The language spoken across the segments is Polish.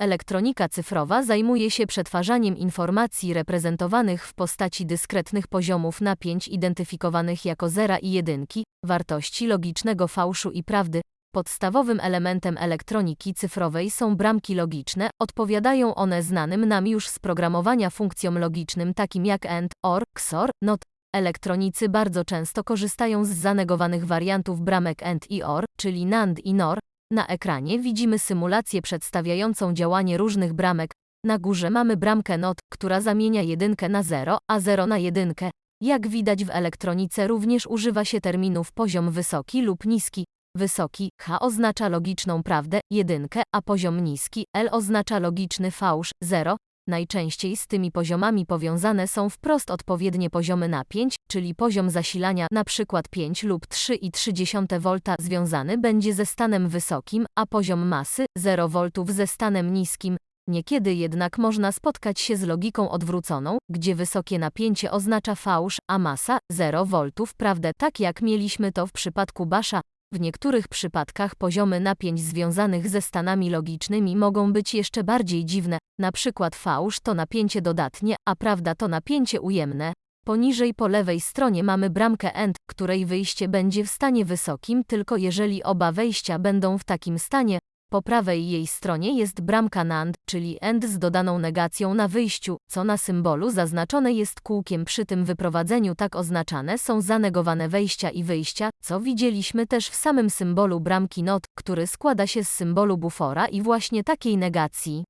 Elektronika cyfrowa zajmuje się przetwarzaniem informacji reprezentowanych w postaci dyskretnych poziomów napięć identyfikowanych jako zera i jedynki, wartości logicznego fałszu i prawdy. Podstawowym elementem elektroniki cyfrowej są bramki logiczne, odpowiadają one znanym nam już z programowania funkcjom logicznym takim jak AND, OR, XOR, NOT. Elektronicy bardzo często korzystają z zanegowanych wariantów bramek AND i OR, czyli NAND i NOR, na ekranie widzimy symulację przedstawiającą działanie różnych bramek. Na górze mamy bramkę NOT, która zamienia jedynkę na 0, a 0 na jedynkę. Jak widać w elektronice również używa się terminów poziom wysoki lub niski. Wysoki H oznacza logiczną prawdę, jedynkę, a poziom niski L oznacza logiczny fałsz, 0. Najczęściej z tymi poziomami powiązane są wprost odpowiednie poziomy napięć, czyli poziom zasilania np. 5 lub 3,3 V związany będzie ze stanem wysokim, a poziom masy 0 V ze stanem niskim. Niekiedy jednak można spotkać się z logiką odwróconą, gdzie wysokie napięcie oznacza fałsz, a masa 0 V, prawdę tak jak mieliśmy to w przypadku Basza, w niektórych przypadkach poziomy napięć związanych ze stanami logicznymi mogą być jeszcze bardziej dziwne, na przykład fałsz to napięcie dodatnie, a prawda to napięcie ujemne. Poniżej po lewej stronie mamy bramkę AND, której wyjście będzie w stanie wysokim tylko jeżeli oba wejścia będą w takim stanie, po prawej jej stronie jest bramka NAND, czyli AND z dodaną negacją na wyjściu, co na symbolu zaznaczone jest kółkiem przy tym wyprowadzeniu tak oznaczane są zanegowane wejścia i wyjścia, co widzieliśmy też w samym symbolu bramki NOT, który składa się z symbolu bufora i właśnie takiej negacji.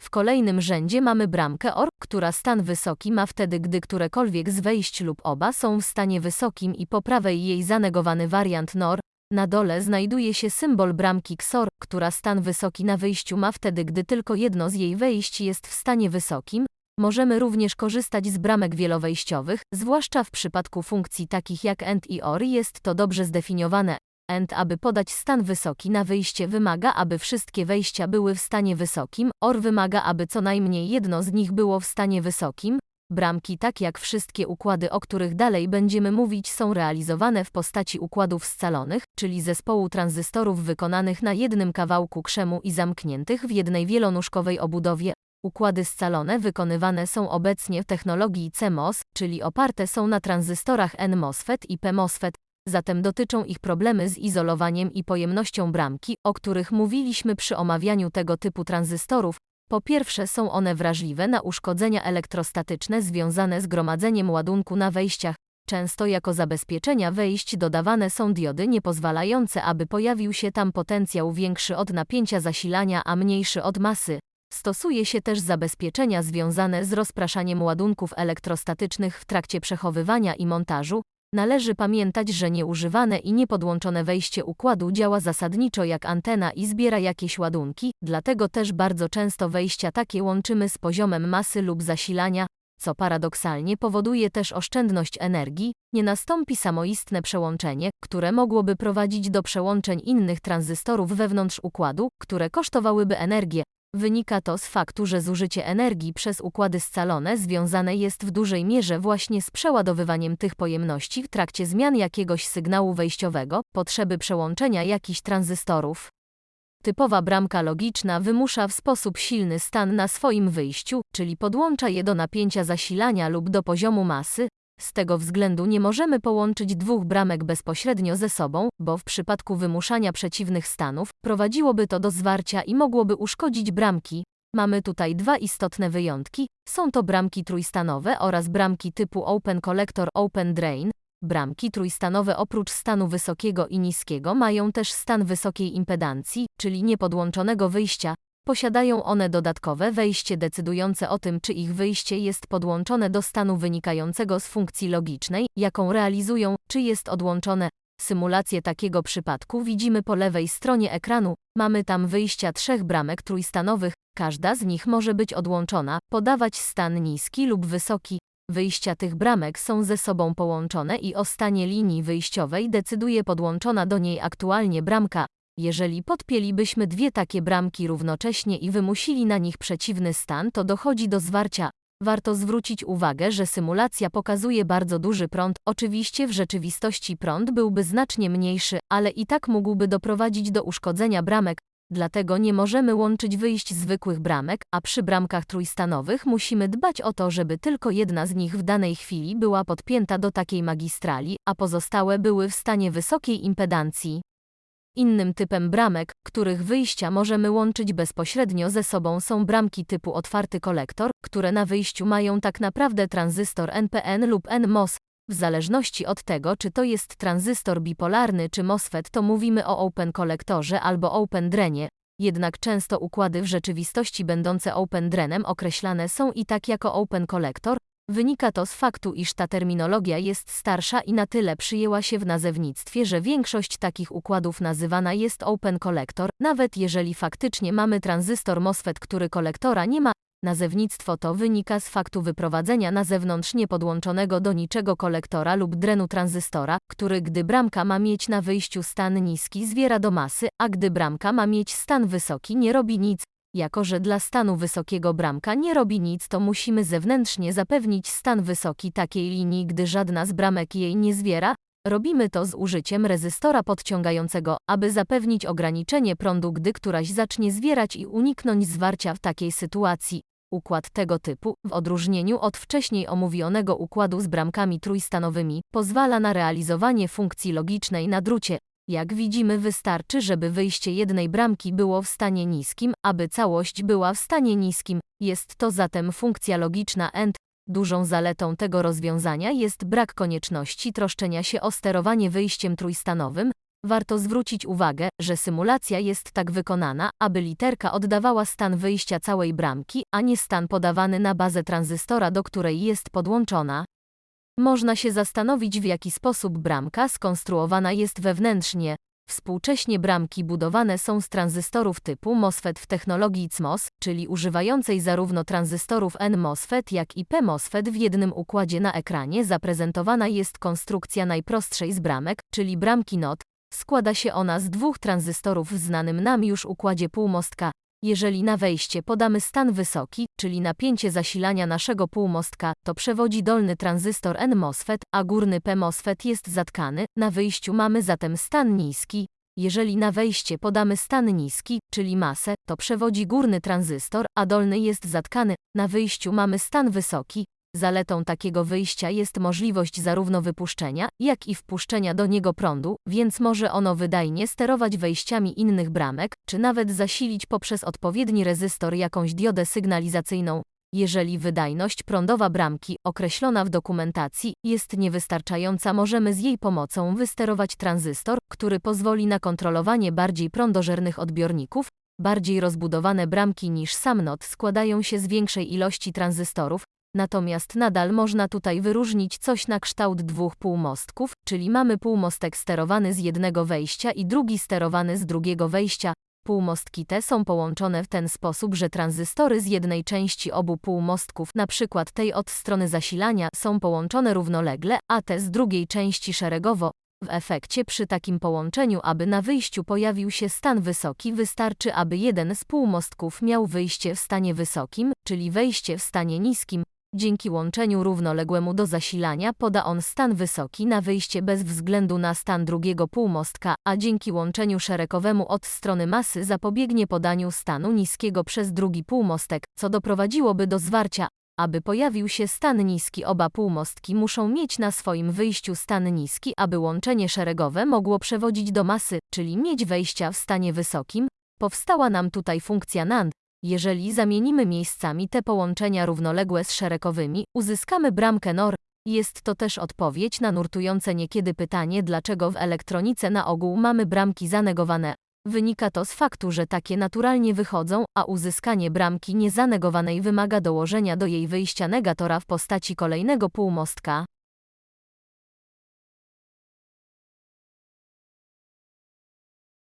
W kolejnym rzędzie mamy bramkę OR, która stan wysoki ma wtedy, gdy którekolwiek z wejść lub oba są w stanie wysokim i po prawej jej zanegowany wariant NOR, na dole znajduje się symbol bramki XOR, która stan wysoki na wyjściu ma wtedy, gdy tylko jedno z jej wejść jest w stanie wysokim. Możemy również korzystać z bramek wielowejściowych, zwłaszcza w przypadku funkcji takich jak AND i OR jest to dobrze zdefiniowane. AND, aby podać stan wysoki na wyjście wymaga, aby wszystkie wejścia były w stanie wysokim, OR wymaga, aby co najmniej jedno z nich było w stanie wysokim, Bramki, tak jak wszystkie układy, o których dalej będziemy mówić, są realizowane w postaci układów scalonych, czyli zespołu tranzystorów wykonanych na jednym kawałku krzemu i zamkniętych w jednej wielonóżkowej obudowie. Układy scalone wykonywane są obecnie w technologii CMOS, czyli oparte są na tranzystorach N-MOSFET i P-MOSFET, zatem dotyczą ich problemy z izolowaniem i pojemnością bramki, o których mówiliśmy przy omawianiu tego typu tranzystorów, po pierwsze są one wrażliwe na uszkodzenia elektrostatyczne związane z gromadzeniem ładunku na wejściach. Często jako zabezpieczenia wejść dodawane są diody niepozwalające, aby pojawił się tam potencjał większy od napięcia zasilania, a mniejszy od masy. Stosuje się też zabezpieczenia związane z rozpraszaniem ładunków elektrostatycznych w trakcie przechowywania i montażu, Należy pamiętać, że nieużywane i niepodłączone wejście układu działa zasadniczo jak antena i zbiera jakieś ładunki, dlatego też bardzo często wejścia takie łączymy z poziomem masy lub zasilania, co paradoksalnie powoduje też oszczędność energii, nie nastąpi samoistne przełączenie, które mogłoby prowadzić do przełączeń innych tranzystorów wewnątrz układu, które kosztowałyby energię, Wynika to z faktu, że zużycie energii przez układy scalone związane jest w dużej mierze właśnie z przeładowywaniem tych pojemności w trakcie zmian jakiegoś sygnału wejściowego, potrzeby przełączenia jakichś tranzystorów. Typowa bramka logiczna wymusza w sposób silny stan na swoim wyjściu, czyli podłącza je do napięcia zasilania lub do poziomu masy, z tego względu nie możemy połączyć dwóch bramek bezpośrednio ze sobą, bo w przypadku wymuszania przeciwnych stanów prowadziłoby to do zwarcia i mogłoby uszkodzić bramki. Mamy tutaj dwa istotne wyjątki. Są to bramki trójstanowe oraz bramki typu Open Collector Open Drain. Bramki trójstanowe oprócz stanu wysokiego i niskiego mają też stan wysokiej impedancji, czyli niepodłączonego wyjścia, Posiadają one dodatkowe wejście decydujące o tym, czy ich wyjście jest podłączone do stanu wynikającego z funkcji logicznej, jaką realizują, czy jest odłączone. Symulację takiego przypadku widzimy po lewej stronie ekranu. Mamy tam wyjścia trzech bramek trójstanowych, każda z nich może być odłączona, podawać stan niski lub wysoki. Wyjścia tych bramek są ze sobą połączone i o stanie linii wyjściowej decyduje podłączona do niej aktualnie bramka, jeżeli podpięlibyśmy dwie takie bramki równocześnie i wymusili na nich przeciwny stan, to dochodzi do zwarcia. Warto zwrócić uwagę, że symulacja pokazuje bardzo duży prąd, oczywiście w rzeczywistości prąd byłby znacznie mniejszy, ale i tak mógłby doprowadzić do uszkodzenia bramek. Dlatego nie możemy łączyć wyjść zwykłych bramek, a przy bramkach trójstanowych musimy dbać o to, żeby tylko jedna z nich w danej chwili była podpięta do takiej magistrali, a pozostałe były w stanie wysokiej impedancji. Innym typem bramek, których wyjścia możemy łączyć bezpośrednio ze sobą są bramki typu otwarty kolektor, które na wyjściu mają tak naprawdę tranzystor NPN lub NMOS. W zależności od tego, czy to jest tranzystor bipolarny czy MOSFET, to mówimy o open kolektorze albo open drenie. Jednak często układy w rzeczywistości będące open drenem określane są i tak jako open kolektor, Wynika to z faktu, iż ta terminologia jest starsza i na tyle przyjęła się w nazewnictwie, że większość takich układów nazywana jest open collector, nawet jeżeli faktycznie mamy tranzystor MOSFET, który kolektora nie ma. Nazewnictwo to wynika z faktu wyprowadzenia na zewnątrz niepodłączonego do niczego kolektora lub drenu tranzystora, który gdy bramka ma mieć na wyjściu stan niski zwiera do masy, a gdy bramka ma mieć stan wysoki nie robi nic, jako że dla stanu wysokiego bramka nie robi nic, to musimy zewnętrznie zapewnić stan wysoki takiej linii, gdy żadna z bramek jej nie zwiera. Robimy to z użyciem rezystora podciągającego, aby zapewnić ograniczenie prądu, gdy któraś zacznie zwierać i uniknąć zwarcia w takiej sytuacji. Układ tego typu, w odróżnieniu od wcześniej omówionego układu z bramkami trójstanowymi, pozwala na realizowanie funkcji logicznej na drucie, jak widzimy wystarczy, żeby wyjście jednej bramki było w stanie niskim, aby całość była w stanie niskim. Jest to zatem funkcja logiczna AND. Dużą zaletą tego rozwiązania jest brak konieczności troszczenia się o sterowanie wyjściem trójstanowym. Warto zwrócić uwagę, że symulacja jest tak wykonana, aby literka oddawała stan wyjścia całej bramki, a nie stan podawany na bazę tranzystora, do której jest podłączona. Można się zastanowić, w jaki sposób bramka skonstruowana jest wewnętrznie. Współcześnie bramki budowane są z tranzystorów typu MOSFET w technologii CMOS, czyli używającej zarówno tranzystorów N-MOSFET jak i P-MOSFET w jednym układzie na ekranie zaprezentowana jest konstrukcja najprostszej z bramek, czyli bramki NOT. Składa się ona z dwóch tranzystorów w znanym nam już układzie półmostka, jeżeli na wejście podamy stan wysoki, czyli napięcie zasilania naszego półmostka, to przewodzi dolny tranzystor N-MOSFET, a górny P-MOSFET jest zatkany, na wyjściu mamy zatem stan niski. Jeżeli na wejście podamy stan niski, czyli masę, to przewodzi górny tranzystor, a dolny jest zatkany, na wyjściu mamy stan wysoki, Zaletą takiego wyjścia jest możliwość zarówno wypuszczenia, jak i wpuszczenia do niego prądu, więc może ono wydajnie sterować wejściami innych bramek, czy nawet zasilić poprzez odpowiedni rezystor jakąś diodę sygnalizacyjną. Jeżeli wydajność prądowa bramki, określona w dokumentacji, jest niewystarczająca, możemy z jej pomocą wysterować tranzystor, który pozwoli na kontrolowanie bardziej prądożernych odbiorników. Bardziej rozbudowane bramki niż sam NOT składają się z większej ilości tranzystorów, Natomiast nadal można tutaj wyróżnić coś na kształt dwóch półmostków, czyli mamy półmostek sterowany z jednego wejścia i drugi sterowany z drugiego wejścia. Półmostki te są połączone w ten sposób, że tranzystory z jednej części obu półmostków, przykład tej od strony zasilania, są połączone równolegle, a te z drugiej części szeregowo. W efekcie przy takim połączeniu, aby na wyjściu pojawił się stan wysoki, wystarczy, aby jeden z półmostków miał wyjście w stanie wysokim, czyli wejście w stanie niskim, Dzięki łączeniu równoległemu do zasilania poda on stan wysoki na wyjście bez względu na stan drugiego półmostka, a dzięki łączeniu szeregowemu od strony masy zapobiegnie podaniu stanu niskiego przez drugi półmostek, co doprowadziłoby do zwarcia. Aby pojawił się stan niski, oba półmostki muszą mieć na swoim wyjściu stan niski, aby łączenie szeregowe mogło przewodzić do masy, czyli mieć wejścia w stanie wysokim. Powstała nam tutaj funkcja NAND, jeżeli zamienimy miejscami te połączenia równoległe z szeregowymi, uzyskamy bramkę NOR. Jest to też odpowiedź na nurtujące niekiedy pytanie, dlaczego w elektronice na ogół mamy bramki zanegowane. Wynika to z faktu, że takie naturalnie wychodzą, a uzyskanie bramki niezanegowanej wymaga dołożenia do jej wyjścia negatora w postaci kolejnego półmostka.